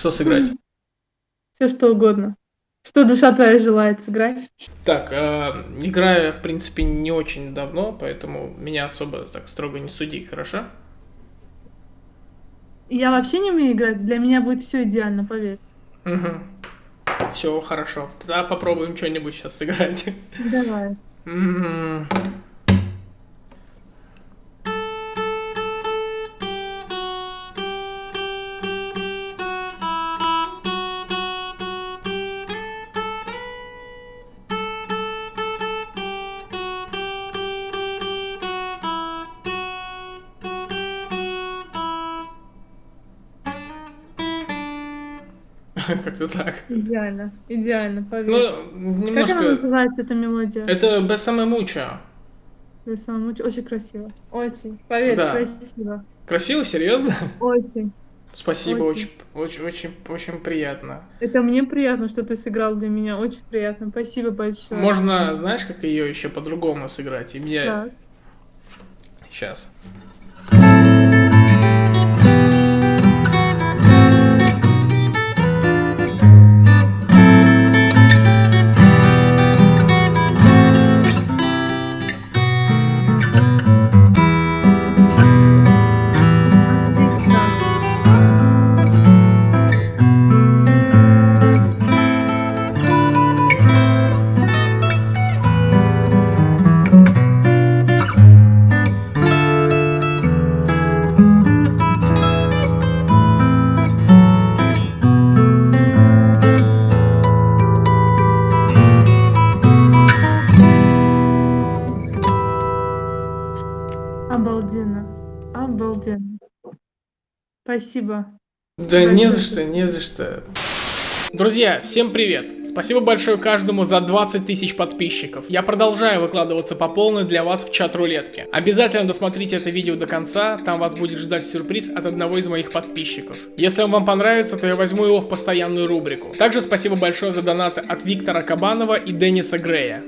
Что сыграть? Все что угодно. Что душа твоя желает, сыграй. Так, э, играю, в принципе, не очень давно, поэтому меня особо так строго не суди, хорошо? Я вообще не умею играть, для меня будет все идеально, поверь. Угу. Все, хорошо. Тогда попробуем что-нибудь сейчас сыграть. Давай. Как-то так. Идеально, идеально, поверь. Ну, Как она немножко... называется, эта мелодия? Это Бесаме Муча. Я сама очень, красиво. Очень. Поверь, Да. красиво. Красиво, серьезно? Очень. Спасибо, Очень. очень, очень, очень, очень приятно. Это мне приятно, что ты сыграл для меня. Очень приятно. Спасибо большое. Можно, знаешь, как ее еще по-другому сыграть? И мне Так. сейчас. Обалденно. Спасибо. Да не за что, не за что. Друзья, всем привет! Спасибо большое каждому за 20 тысяч подписчиков. Я продолжаю выкладываться по полной для вас в чат рулетки. Обязательно досмотрите это видео до конца, там вас будет ждать сюрприз от одного из моих подписчиков. Если он вам понравится, то я возьму его в постоянную рубрику. Также спасибо большое за донаты от Виктора Кабанова и Денниса Грея.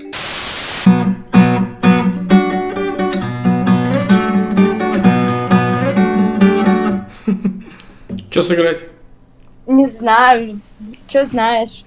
Что сыграть? Не знаю. Что знаешь?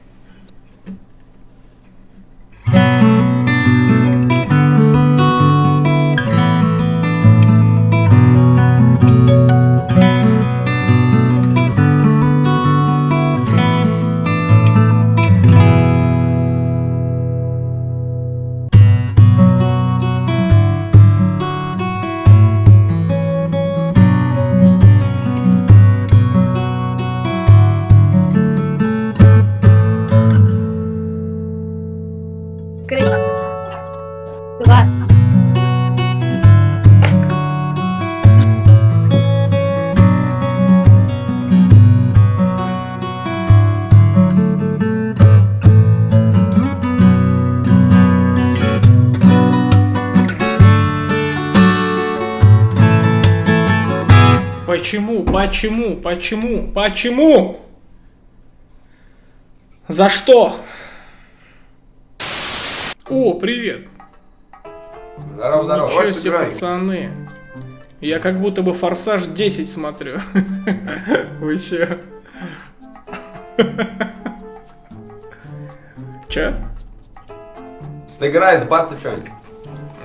Почему? Почему? Почему? Почему? За что? О, привет. Здорово, здорово. Ничего себе, пацаны. Я как будто бы Форсаж 10 смотрю. Вы че? Че? Сыграй, сбаться что-нибудь.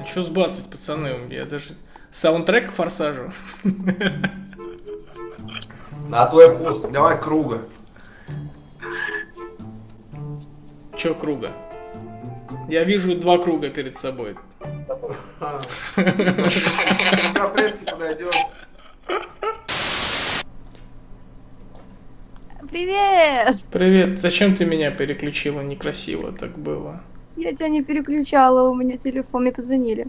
А что сбацать, пацаны? Я даже саундтрек к Форсажу. На твой вкус. Давай круга. Че круга? Я вижу два круга перед собой. Запретки подойдешь. Привет! Привет, зачем ты меня переключила? Некрасиво так было. Я тебя не переключала, у меня телефон, мне позвонили.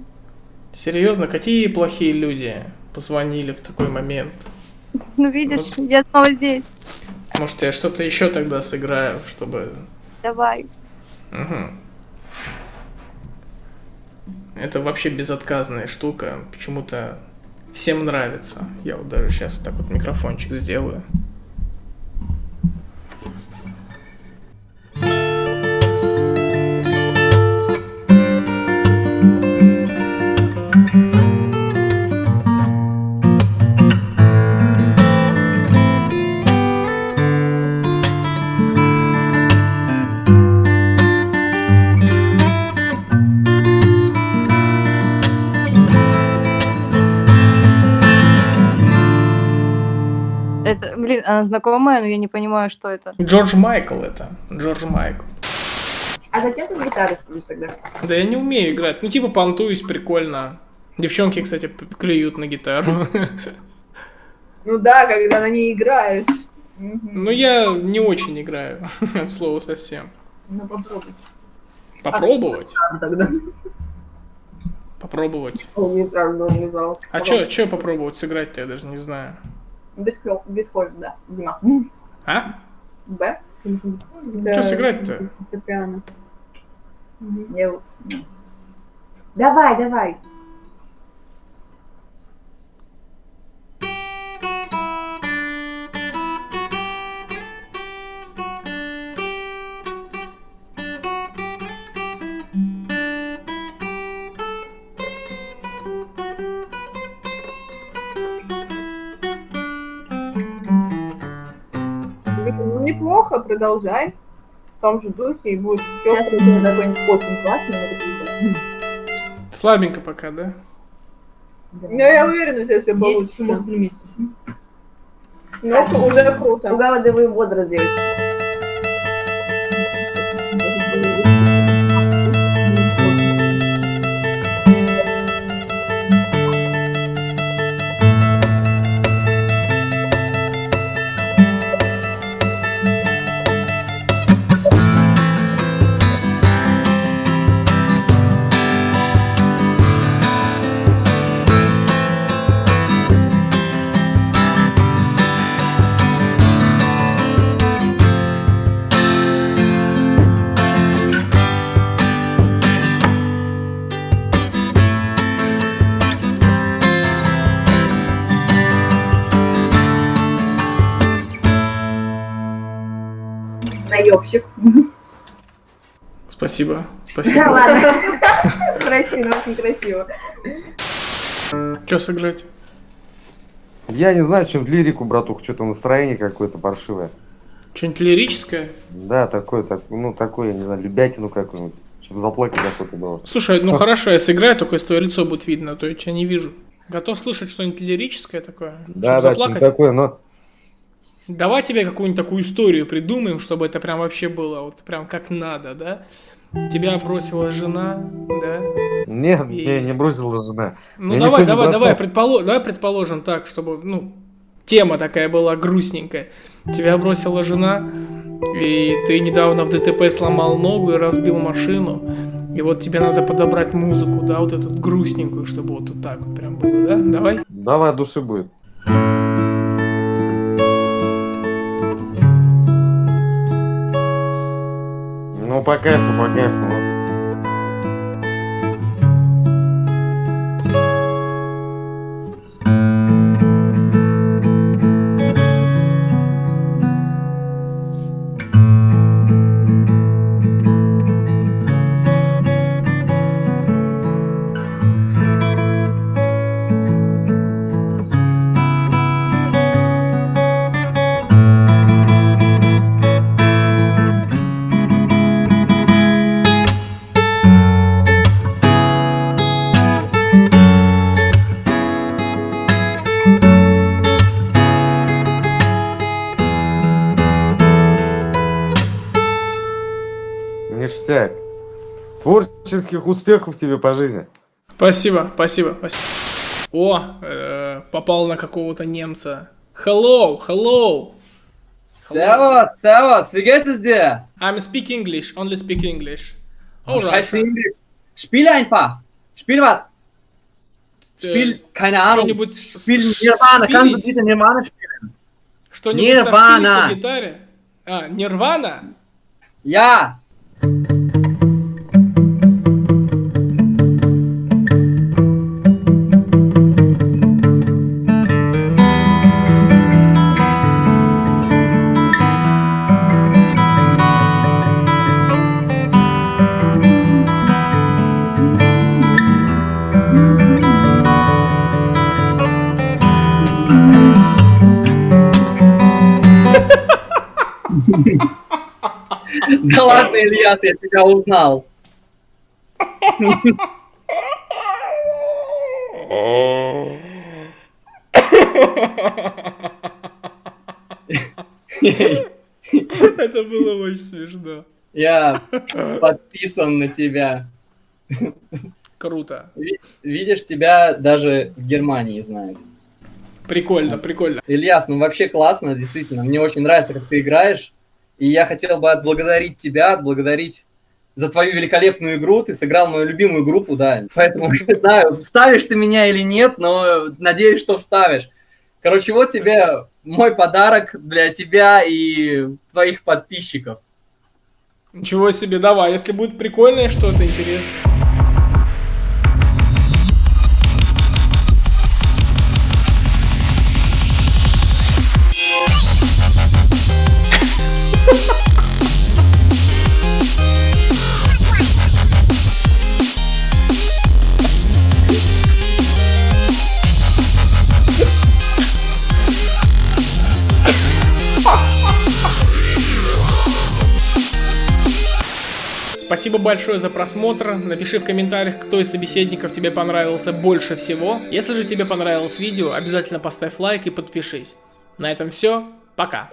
Серьезно, какие плохие люди позвонили в такой момент? Ну видишь, я снова здесь. Может, я что-то еще тогда сыграю, чтобы... Давай. Мгм. Это вообще безотказная штука. Почему-то всем нравится. Я вот даже сейчас так вот микрофончик сделаю. Звучит, она знакомая, но я не понимаю, что это. Джордж Майкл это. Джордж Майкл. А зачем ты на гитаре сидишь тогда? Да я не умею играть. Ну, типа, понтуюсь прикольно. Девчонки, кстати, клюют на гитару. Ну да, когда на ней играешь. Но я не очень играю, от слова совсем. Ну попробуй. Попробовать? А, Тогда. Попробовать. Не. А чё, чё попробовать сыграть-то, я даже не знаю. Бетховен, да. Зима. А? Б? Чё сыграть-то? Вот- Давай, давай. Неплохо, продолжай. В том же духе и будет еще какой-нибудь очень классный. Слабенько пока, да? да. Ну, я уверена, у тебя все Есть к чему получится. стремиться. Ну, уже круто. Угадывай возраст девочки. Наебщик. Спасибо. Да Спасибо. ладно. Красиво, очень красиво. Чё сыграть? Я не знаю, чем лирику, братух, что-то настроение какое-то паршивое. Что-нибудь лирическое? Да, такое, так, ну, такое, я не знаю, любятину какую-нибудь, чтобы заплакать охота было. Слушай, ну хорошо, я сыграю, только если твое лицо будет видно, а то я тебя не вижу. Готов слышать что-нибудь лирическое такое? Да, да, заплакать? такое, но... Давай тебе какую-нибудь такую историю придумаем, чтобы это прям вообще было, вот прям как надо, да? Тебя бросила жена, да? Нет, И- не, не бросила жена. Ну Меня давай, давай, давай, предполо- давай предположим так, чтобы, ну, тема такая была грустненькая. Тебя бросила жена, и ты недавно в ДТП сломал ногу и разбил машину. И вот тебе надо подобрать музыку, да, вот эту грустненькую, чтобы вот, так вот прям было, да? Давай. Давай, души будет. Ну, по кайфу, Творческих успехов тебе по жизни. Спасибо, спасибо, спасибо. О, э, попал на какого-то немца. Hello, hello. Servus, servus, wie geht es dir? I'm speak English, only speak English. Oh, Alright. scheiße Englisch. Spiel einfach. Spiel was. Spiel, keine Ahnung. что-нибудь Spiel Nirvana. Kannst du bitte Nirvana spielen? Что-нибудь гитаре? А, Нирвана? Ja. Да ладно, Ильяс, я тебя узнал. Это было очень смешно. Я подписан на тебя. Круто. Ви- Видишь, тебя даже в Германии знают. Прикольно, прикольно. Ильяс, ну вообще классно, действительно. Мне очень нравится, как ты играешь. И я хотел бы отблагодарить тебя, отблагодарить за твою великолепную игру. Ты сыграл мою любимую группу, да. Поэтому не знаю, вставишь ты меня или нет, но надеюсь, что вставишь. Короче, вот тебе мой подарок для тебя и твоих подписчиков. Ничего себе, давай, если будет прикольное что-то интересное. Спасибо большое за просмотр. Напиши в комментариях, кто из собеседников тебе понравился больше всего. Если же тебе понравилось видео, обязательно поставь лайк и подпишись. На этом все. Пока.